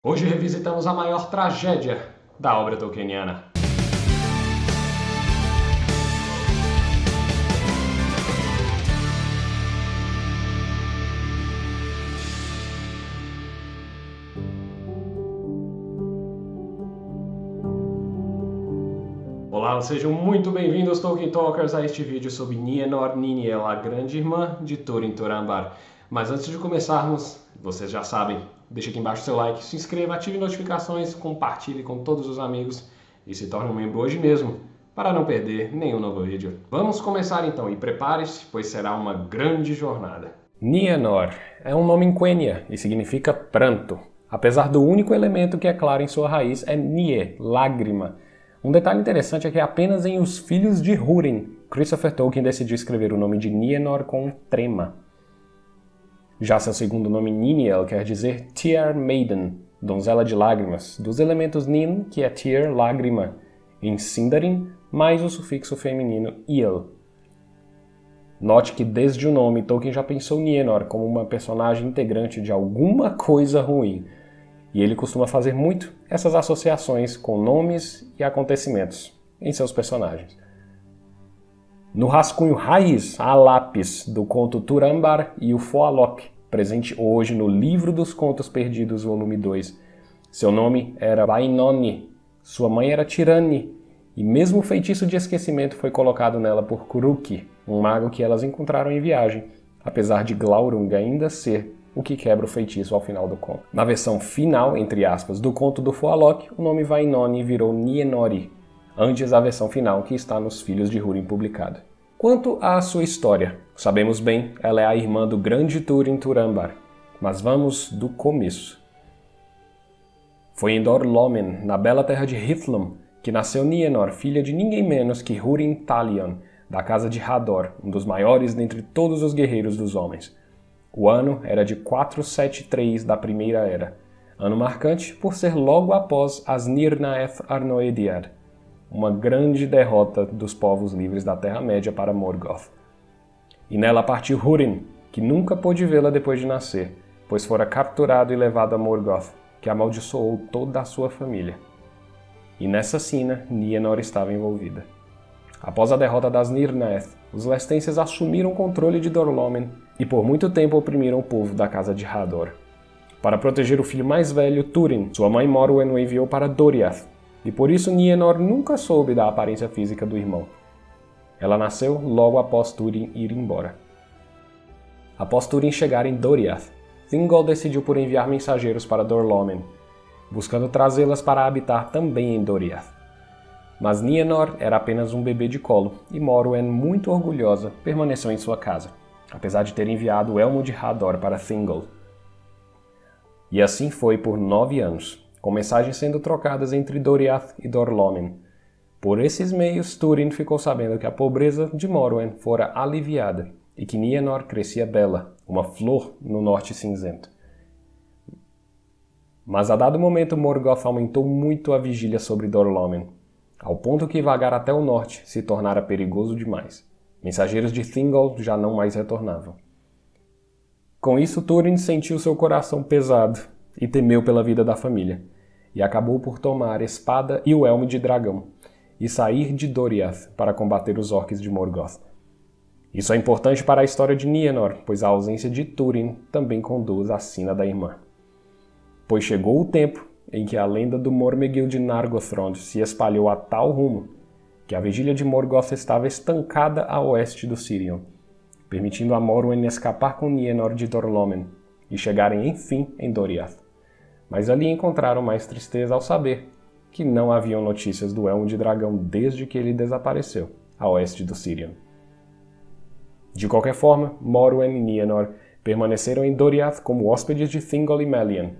Hoje revisitamos a maior tragédia da obra tolkieniana. Olá, sejam muito bem-vindos, Tolkien Talkers, a este vídeo sobre Nienor Niniel, a grande irmã de Turin Turambar. Mas antes de começarmos, vocês já sabem, deixe aqui embaixo seu like, se inscreva, ative notificações, compartilhe com todos os amigos e se torne um membro hoje mesmo para não perder nenhum novo vídeo. Vamos começar então e prepare-se, pois será uma grande jornada. Nienor é um nome em Quenya e significa pranto, apesar do único elemento que é claro em sua raiz é Nie, lágrima, um detalhe interessante é que apenas em Os Filhos de Húrin, Christopher Tolkien decidiu escrever o nome de Nienor com trema. Já seu segundo nome Niniel quer dizer Tear Maiden, donzela de lágrimas, dos elementos Nin, que é Tear, lágrima, em Sindarin, mais o sufixo feminino Il. Note que desde o nome Tolkien já pensou Nienor como uma personagem integrante de alguma coisa ruim, e ele costuma fazer muito essas associações com nomes e acontecimentos em seus personagens. No rascunho raiz há lápis do conto Turambar e o Foalok, presente hoje no Livro dos Contos Perdidos, volume 2. Seu nome era Vainoni, sua mãe era Tirani, e mesmo o feitiço de esquecimento foi colocado nela por Kuruki, um mago que elas encontraram em viagem, apesar de Glaurung ainda ser o que quebra o feitiço ao final do conto. Na versão final, entre aspas, do conto do Foalok, o nome Vainoni virou Nienori, antes da versão final que está nos Filhos de Húrin publicada. Quanto à sua história, sabemos bem, ela é a irmã do grande Turin Turambar, mas vamos do começo. Foi em Dorlomen, na bela terra de Hithlum, que nasceu Nienor, filha de ninguém menos que Húrin Talion, da casa de Hador, um dos maiores dentre todos os guerreiros dos homens. O ano era de 473 da Primeira Era, ano marcante por ser logo após as Nirnaeth Arnoediad, uma grande derrota dos povos livres da Terra-média para Morgoth. E nela partiu Húrin, que nunca pôde vê-la depois de nascer, pois fora capturado e levado a Morgoth, que amaldiçoou toda a sua família. E nessa sina, Nienor estava envolvida. Após a derrota das Nirnaeth, os Lestenses assumiram o controle de Dorlomen e por muito tempo oprimiram o povo da casa de Hador. Para proteger o filho mais velho, Túrin, sua mãe Morwen o enviou para Doriath, e por isso Nienor nunca soube da aparência física do irmão. Ela nasceu logo após Túrin ir embora. Após Túrin chegar em Doriath, Thingol decidiu por enviar mensageiros para Dorlomen, buscando trazê-las para habitar também em Doriath. Mas Nienor era apenas um bebê de colo, e Morwen, muito orgulhosa, permaneceu em sua casa apesar de ter enviado Elmo de Hador para Thingol. E assim foi por nove anos, com mensagens sendo trocadas entre Doriath e Dorlomen. Por esses meios, Túrin ficou sabendo que a pobreza de Morwen fora aliviada e que Nienor crescia bela, uma flor no norte cinzento. Mas a dado momento Morgoth aumentou muito a vigília sobre Dorlomen, ao ponto que vagar até o norte se tornara perigoso demais. Mensageiros de Thingol já não mais retornavam. Com isso, Túrin sentiu seu coração pesado e temeu pela vida da família, e acabou por tomar a espada e o elmo de dragão, e sair de Doriath para combater os orcs de Morgoth. Isso é importante para a história de Nienor, pois a ausência de Túrin também conduz à sina da irmã. Pois chegou o tempo em que a lenda do Mormegil de Nargothrond se espalhou a tal rumo que a vigília de Morgoth estava estancada a oeste do Sirion, permitindo a Morwen escapar com Nienor de Dorlomen e chegarem enfim em Doriath. Mas ali encontraram mais tristeza ao saber que não haviam notícias do Elmo de Dragão desde que ele desapareceu a oeste do Sirion. De qualquer forma, Morwen e Nienor permaneceram em Doriath como hóspedes de Thingol e Melian,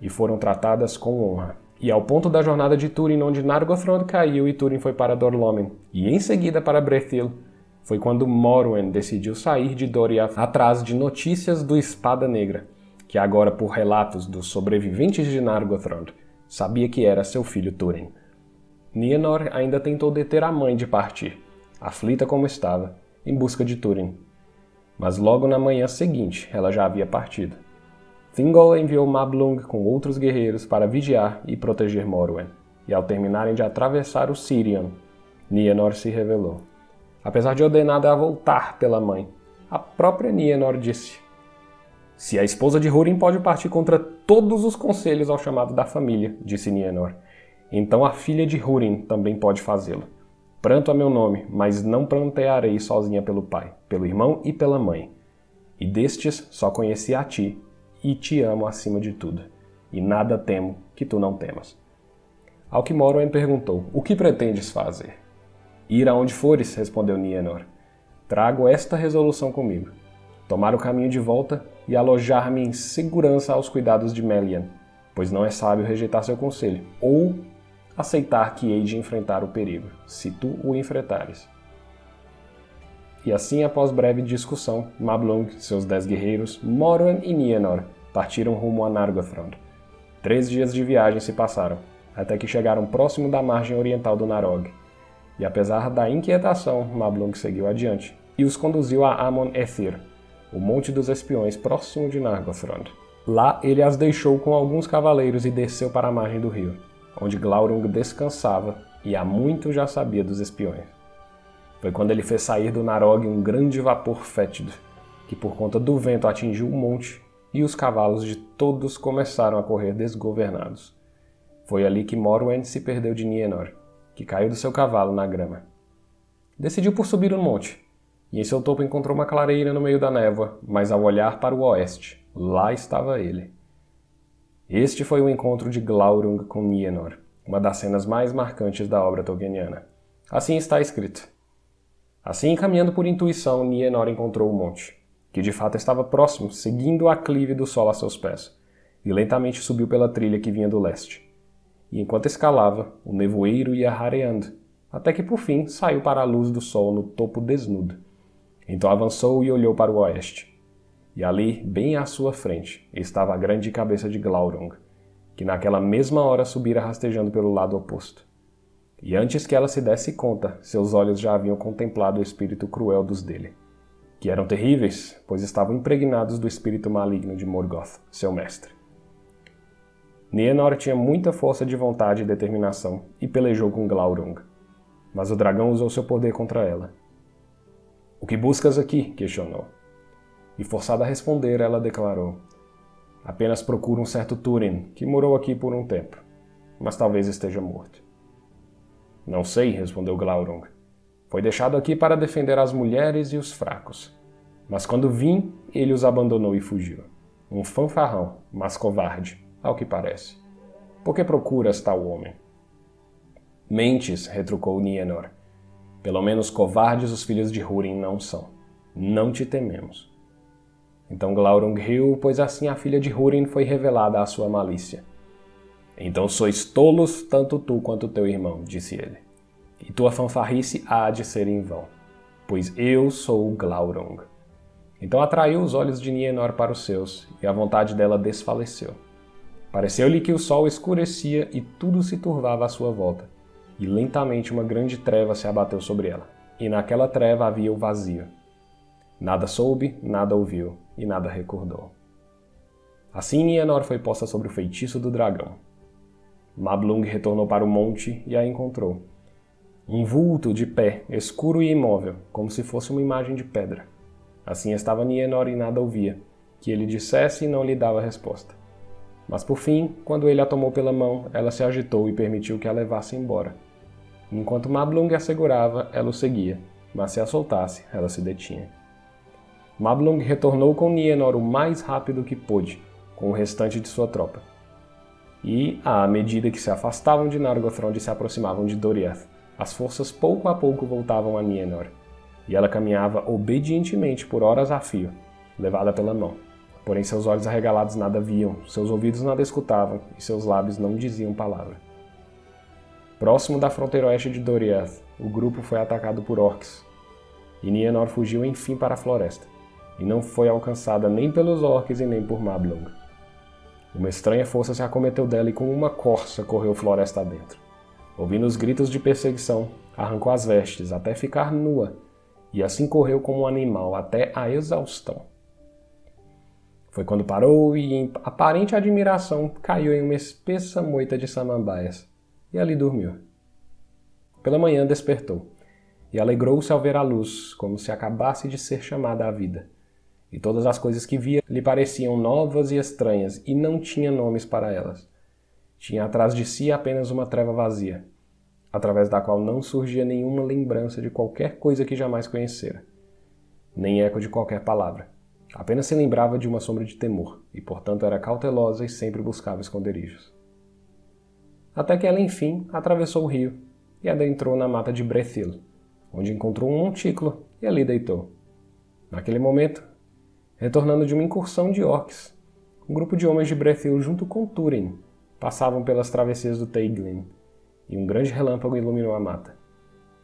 e foram tratadas com honra e ao ponto da jornada de Túrin, onde Nargothrond caiu e Túrin foi para Dorlomen, e em seguida para Brethil, foi quando Morwen decidiu sair de Doriath atrás de notícias do Espada Negra, que agora, por relatos dos sobreviventes de Nargothrond, sabia que era seu filho Túrin. Nienor ainda tentou deter a mãe de partir, aflita como estava, em busca de Túrin. Mas logo na manhã seguinte ela já havia partido. Thingol enviou Mablung com outros guerreiros para vigiar e proteger Morwen, e ao terminarem de atravessar o Sirion, Nienor se revelou. Apesar de ordenada a voltar pela mãe, a própria Nienor disse Se a esposa de Húrin pode partir contra todos os conselhos ao chamado da família, disse Nienor, então a filha de Húrin também pode fazê-lo. Pranto a meu nome, mas não prantearei sozinha pelo pai, pelo irmão e pela mãe. E destes só conheci a ti, e te amo acima de tudo, e nada temo que tu não temas. Ao que Morwen perguntou, o que pretendes fazer? Ir aonde fores, respondeu Nienor. Trago esta resolução comigo. Tomar o caminho de volta e alojar-me em segurança aos cuidados de Melian, pois não é sábio rejeitar seu conselho, ou aceitar que hei de enfrentar o perigo, se tu o enfrentares. E assim, após breve discussão, Mablung, seus dez guerreiros, Morwen e Nienor partiram rumo a Nargothrond. Três dias de viagem se passaram, até que chegaram próximo da margem oriental do Narog. E apesar da inquietação, Mablung seguiu adiante e os conduziu a Amon Ethir, o Monte dos Espiões próximo de Nargothrond. Lá ele as deixou com alguns cavaleiros e desceu para a margem do rio, onde Glaurung descansava e há muito já sabia dos espiões. Foi quando ele fez sair do Narog um grande vapor fétido, que por conta do vento atingiu o monte e os cavalos de todos começaram a correr desgovernados. Foi ali que Morwen se perdeu de Nienor, que caiu do seu cavalo na grama. Decidiu por subir o monte, e em seu topo encontrou uma clareira no meio da névoa, mas ao olhar para o oeste, lá estava ele. Este foi o encontro de Glaurung com Nienor, uma das cenas mais marcantes da obra tolkieniana. Assim está escrito. Assim, caminhando por intuição, Nienor encontrou o monte, que de fato estava próximo, seguindo o aclive do sol a seus pés, e lentamente subiu pela trilha que vinha do leste. E enquanto escalava, o nevoeiro ia rareando, até que por fim saiu para a luz do sol no topo desnudo. Então avançou e olhou para o oeste. E ali, bem à sua frente, estava a grande cabeça de Glaurung, que naquela mesma hora subira rastejando pelo lado oposto. E antes que ela se desse conta, seus olhos já haviam contemplado o espírito cruel dos dele, que eram terríveis, pois estavam impregnados do espírito maligno de Morgoth, seu mestre. Nienor tinha muita força de vontade e determinação e pelejou com Glaurung, mas o dragão usou seu poder contra ela. O que buscas aqui? questionou. E forçada a responder, ela declarou: Apenas procuro um certo Turin, que morou aqui por um tempo, mas talvez esteja morto. Não sei, respondeu Glaurung. Foi deixado aqui para defender as mulheres e os fracos. Mas quando vim, ele os abandonou e fugiu. Um fanfarrão, mas covarde, ao que parece. Por que procuras tal homem? Mentes, retrucou Nienor. Pelo menos covardes os filhos de Húrin não são. Não te tememos. Então Glaurung riu, pois assim a filha de Húrin foi revelada à sua malícia. Então sois tolos, tanto tu quanto teu irmão, disse ele. E tua fanfarrice há de ser em vão, pois eu sou Glaurung. Então atraiu os olhos de Nienor para os seus, e a vontade dela desfaleceu. Pareceu-lhe que o sol escurecia e tudo se turvava à sua volta, e lentamente uma grande treva se abateu sobre ela, e naquela treva havia o vazio. Nada soube, nada ouviu, e nada recordou. Assim Nienor foi posta sobre o feitiço do dragão, Mablung retornou para o monte e a encontrou. Um vulto de pé, escuro e imóvel, como se fosse uma imagem de pedra. Assim estava Nienor e nada ouvia, que ele dissesse e não lhe dava resposta. Mas por fim, quando ele a tomou pela mão, ela se agitou e permitiu que a levasse embora. Enquanto Mablung a segurava, ela o seguia, mas se a soltasse, ela se detinha. Mablung retornou com Nienor o mais rápido que pôde, com o restante de sua tropa e, à medida que se afastavam de Nargothrond e se aproximavam de Doriath, as forças pouco a pouco voltavam a Nienor, e ela caminhava obedientemente por horas a fio, levada pela mão. Porém seus olhos arregalados nada viam, seus ouvidos nada escutavam, e seus lábios não diziam palavra. Próximo da fronteira oeste de Doriath, o grupo foi atacado por orcs, e Nienor fugiu enfim para a floresta, e não foi alcançada nem pelos orcs e nem por Mablung. Uma estranha força se acometeu dela e com uma corça correu floresta adentro. Ouvindo os gritos de perseguição, arrancou as vestes até ficar nua, e assim correu como um animal até a exaustão. Foi quando parou e, em aparente admiração, caiu em uma espessa moita de samambaias e ali dormiu. Pela manhã despertou e alegrou-se ao ver a luz, como se acabasse de ser chamada à vida. E todas as coisas que via lhe pareciam novas e estranhas e não tinha nomes para elas. Tinha atrás de si apenas uma treva vazia, através da qual não surgia nenhuma lembrança de qualquer coisa que jamais conhecera, nem eco de qualquer palavra. Apenas se lembrava de uma sombra de temor, e portanto era cautelosa e sempre buscava esconderijos. Até que ela, enfim, atravessou o rio e adentrou na mata de Brethil, onde encontrou um montículo e ali deitou. Naquele momento, retornando de uma incursão de orcs, um grupo de homens de Brethil junto com Túrin passavam pelas travessias do Teiglin, e um grande relâmpago iluminou a mata,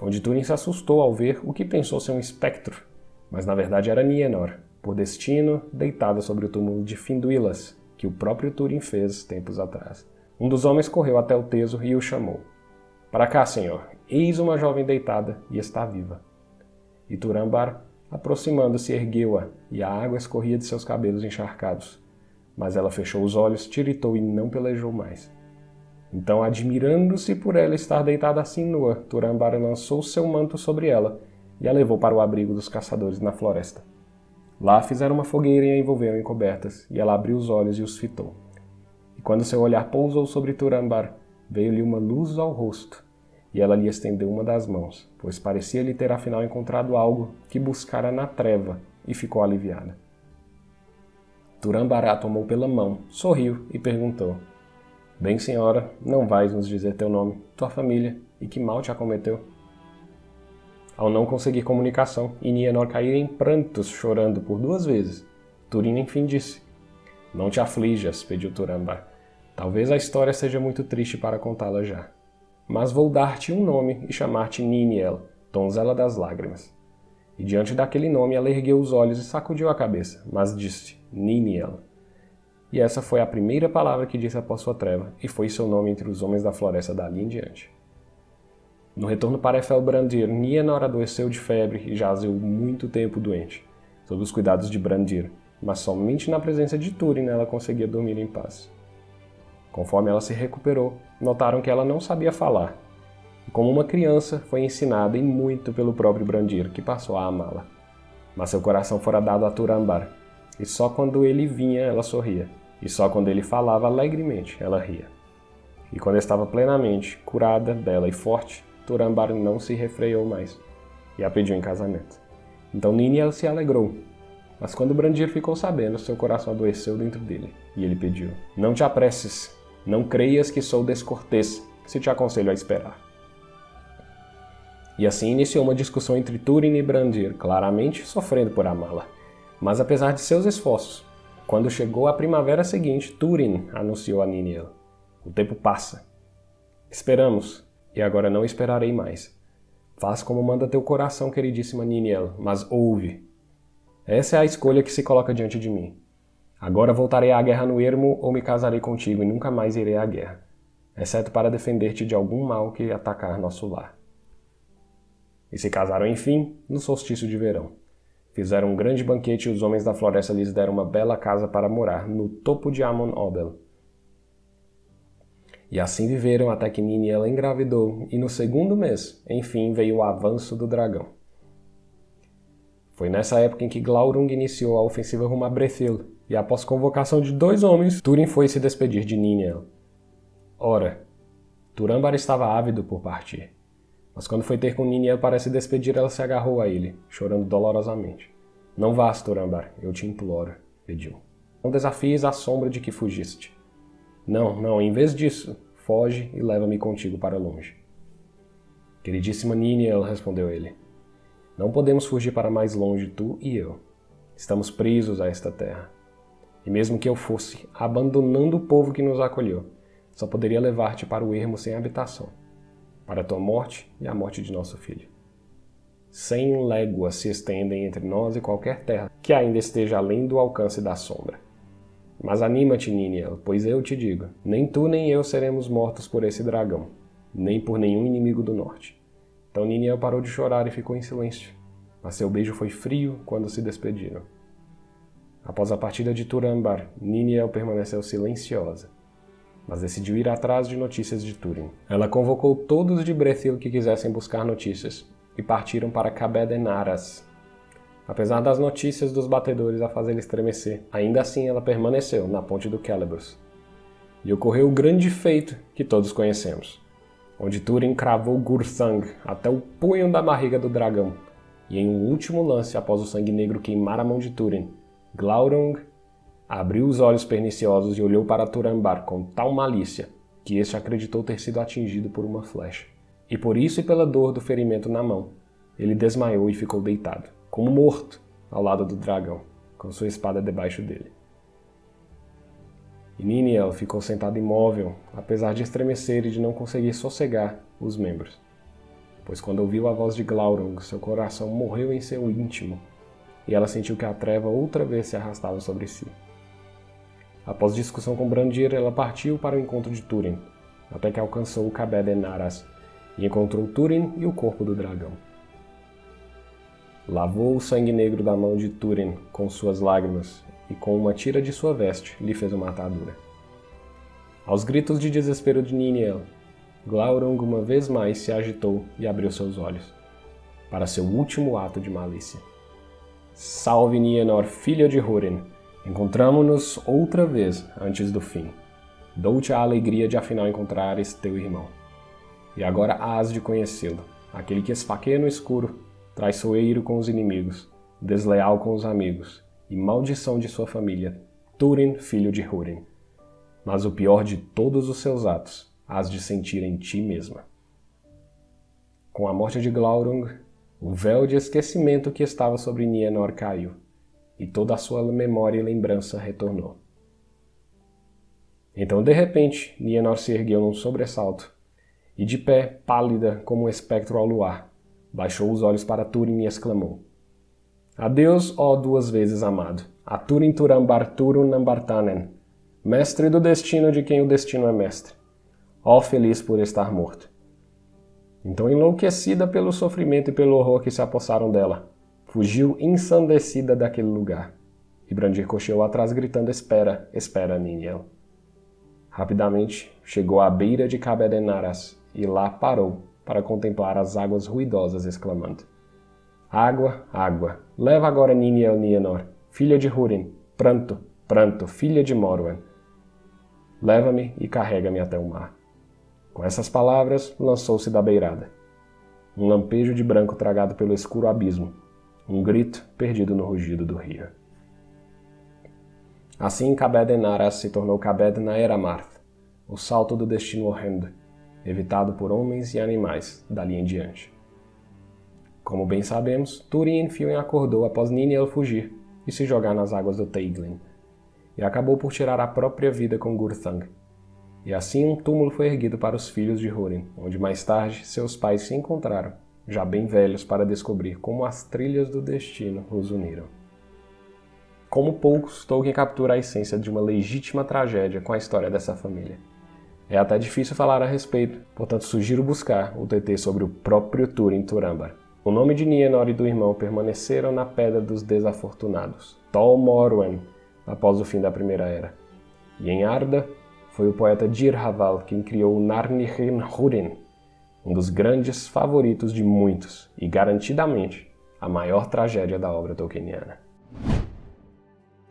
onde Túrin se assustou ao ver o que pensou ser um espectro, mas na verdade era Nienor, por destino, deitada sobre o túmulo de Finduilas, que o próprio Turin fez tempos atrás. Um dos homens correu até o Teso e o chamou. Para cá, senhor. Eis uma jovem deitada e está viva. E Turambar, aproximando-se, ergueu-a, e a água escorria de seus cabelos encharcados. Mas ela fechou os olhos, tiritou e não pelejou mais. Então, admirando-se por ela estar deitada assim nua, Turambar lançou seu manto sobre ela e a levou para o abrigo dos caçadores na floresta. Lá fizeram uma fogueira e a envolveram em cobertas, e ela abriu os olhos e os fitou. Quando seu olhar pousou sobre Turambar, veio-lhe uma luz ao rosto, e ela lhe estendeu uma das mãos, pois parecia-lhe ter afinal encontrado algo que buscara na treva, e ficou aliviada. Turambará tomou pela mão, sorriu e perguntou: Bem, senhora, não vais nos dizer teu nome, tua família e que mal te acometeu? Ao não conseguir comunicação, e Nienor cair em prantos, chorando por duas vezes, Turin enfim disse: Não te aflijas, pediu Turambar. Talvez a história seja muito triste para contá-la já. Mas vou dar-te um nome e chamar-te Niniel, donzela das lágrimas. E diante daquele nome ela ergueu os olhos e sacudiu a cabeça, mas disse: Niniel. E essa foi a primeira palavra que disse após sua treva, e foi seu nome entre os homens da floresta dali em diante. No retorno para Efelbrandir, Nienor adoeceu de febre e jazeu muito tempo doente, sob os cuidados de Brandir, mas somente na presença de Túrin ela conseguia dormir em paz. Conforme ela se recuperou, notaram que ela não sabia falar, e como uma criança foi ensinada e muito pelo próprio Brandir, que passou a amá-la. Mas seu coração fora dado a Turambar, e só quando ele vinha ela sorria, e só quando ele falava alegremente ela ria. E quando estava plenamente curada, bela e forte, Turambar não se refreou mais e a pediu em casamento. Então Niniel se alegrou, mas quando Brandir ficou sabendo, seu coração adoeceu dentro dele e ele pediu: Não te apresses, não creias que sou descortês, se te aconselho a esperar. E assim iniciou uma discussão entre Turin e Brandir, claramente sofrendo por amá-la. Mas apesar de seus esforços, quando chegou a primavera seguinte, Turin anunciou a Niniel: O tempo passa. Esperamos, e agora não esperarei mais. Faz como manda teu coração, queridíssima Niniel, mas ouve. Essa é a escolha que se coloca diante de mim. Agora voltarei à guerra no ermo ou me casarei contigo e nunca mais irei à guerra, exceto para defender-te de algum mal que atacar nosso lar. E se casaram, enfim, no solstício de verão. Fizeram um grande banquete e os homens da floresta lhes deram uma bela casa para morar, no topo de Amon Obel, e assim viveram até que Niniel engravidou, e no segundo mês, enfim, veio o avanço do dragão. Foi nessa época em que Glaurung iniciou a ofensiva rumo a Brethil, e após convocação de dois homens, Túrin foi se despedir de Niniel. Ora, Turambar estava ávido por partir, mas quando foi ter com Niniel para se despedir, ela se agarrou a ele, chorando dolorosamente. Não vás, Turambar, eu te imploro, pediu. Não desafies a sombra de que fugiste. Não, não, em vez disso, foge e leva-me contigo para longe. Queridíssima Niniel, respondeu ele, não podemos fugir para mais longe, tu e eu. Estamos presos a esta terra. E mesmo que eu fosse, abandonando o povo que nos acolheu, só poderia levar-te para o ermo sem habitação, para a tua morte e a morte de nosso filho. Cem léguas se estendem entre nós e qualquer terra que ainda esteja além do alcance da sombra. Mas anima-te, Niniel, pois eu te digo, nem tu nem eu seremos mortos por esse dragão, nem por nenhum inimigo do norte. Então Niniel parou de chorar e ficou em silêncio, mas seu beijo foi frio quando se despediram. Após a partida de Turambar, Niniel permaneceu silenciosa, mas decidiu ir atrás de notícias de Túrin. Ela convocou todos de Brethil que quisessem buscar notícias, e partiram para Cabedenaras. Apesar das notícias dos batedores a fazê-la estremecer, ainda assim ela permaneceu na ponte do Celebrus. E ocorreu o grande feito que todos conhecemos, onde Túrin cravou Gurthang até o punho da barriga do dragão, e em um último lance após o sangue negro queimar a mão de Túrin, Glaurung abriu os olhos perniciosos e olhou para Turambar com tal malícia que este acreditou ter sido atingido por uma flecha. E por isso e pela dor do ferimento na mão, ele desmaiou e ficou deitado, como morto, ao lado do dragão, com sua espada debaixo dele. E Niniel ficou sentado imóvel, apesar de estremecer e de não conseguir sossegar os membros. Pois quando ouviu a voz de Glaurung, seu coração morreu em seu íntimo, e ela sentiu que a treva outra vez se arrastava sobre si. Após discussão com Brandir, ela partiu para o encontro de Túrin, até que alcançou o Cabé de Naras, e encontrou Túrin e o corpo do dragão. Lavou o sangue negro da mão de Túrin com suas lágrimas e com uma tira de sua veste lhe fez uma atadura. Aos gritos de desespero de Niniel, Glaurung uma vez mais se agitou e abriu seus olhos, para seu último ato de malícia. Salve Nienor, filha de Húrin! Encontramo-nos outra vez antes do fim. Dou-te a alegria de afinal encontrares teu irmão e agora hás de conhecê-lo, aquele que esfaqueia no escuro, traiçoeiro com os inimigos, desleal com os amigos, e maldição de sua família, Túrin, filho de Húrin. Mas o pior de todos os seus atos, hás de sentir em ti mesma. Com a morte de Glaurung, o véu de esquecimento que estava sobre Nienor caiu, e toda a sua memória e lembrança retornou. Então, de repente, Nienor se ergueu num sobressalto e de pé, pálida como um espectro ao luar, baixou os olhos para Turin e exclamou: Adeus, ó duas vezes amado, a Turin Turambar Turun Nambartanen, mestre do destino de quem o destino é mestre. Ó feliz por estar morto. Então, enlouquecida pelo sofrimento e pelo horror que se apossaram dela, fugiu ensandecida daquele lugar. E Brandir cocheou atrás gritando: Espera, espera, Niniel. Rapidamente chegou à beira de Cabedenaras e lá parou para contemplar as águas ruidosas, exclamando: Água, água, leva agora Niniel Nienor, filha de Húrin, pranto, pranto, filha de Morwen. Leva-me e carrega-me até o mar. Com essas palavras, lançou-se da beirada. Um lampejo de branco tragado pelo escuro abismo, um grito perdido no rugido do rio. Assim Cabed Naras se tornou Cabed Naeramarth, o salto do destino horrendo, evitado por homens e animais dali em diante. Como bem sabemos, Turin Filin acordou após Niniel fugir e se jogar nas águas do Teiglin, e acabou por tirar a própria vida com Gurthang. E assim um túmulo foi erguido para os filhos de Húrin, onde mais tarde seus pais se encontraram, já bem velhos para descobrir como as trilhas do destino os uniram. Como poucos, Tolkien captura a essência de uma legítima tragédia com a história dessa família. É até difícil falar a respeito, portanto sugiro buscar o TT sobre o próprio Turin Turambar. O nome de Nienor e do irmão permaneceram na Pedra dos Desafortunados, Tol Morwen, após o fim da Primeira Era. E em Arda, foi o poeta Dir Haval quem criou Narnihin Húrin, um dos grandes favoritos de muitos e garantidamente a maior tragédia da obra tolkieniana.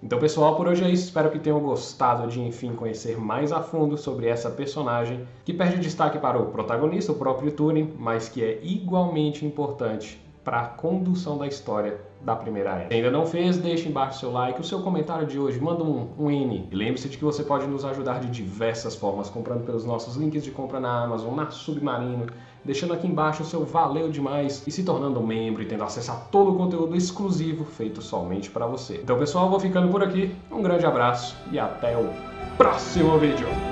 Então, pessoal, por hoje é isso. Espero que tenham gostado de, enfim, conhecer mais a fundo sobre essa personagem que perde destaque para o protagonista, o próprio Túrin, mas que é igualmente importante para a condução da história da primeira era. Se ainda não fez, deixe embaixo seu like, o seu comentário de hoje, manda um, um N. E lembre-se de que você pode nos ajudar de diversas formas, comprando pelos nossos links de compra na Amazon, na Submarino, deixando aqui embaixo o seu valeu demais e se tornando um membro e tendo acesso a todo o conteúdo exclusivo feito somente para você. Então pessoal, vou ficando por aqui, um grande abraço e até o próximo vídeo!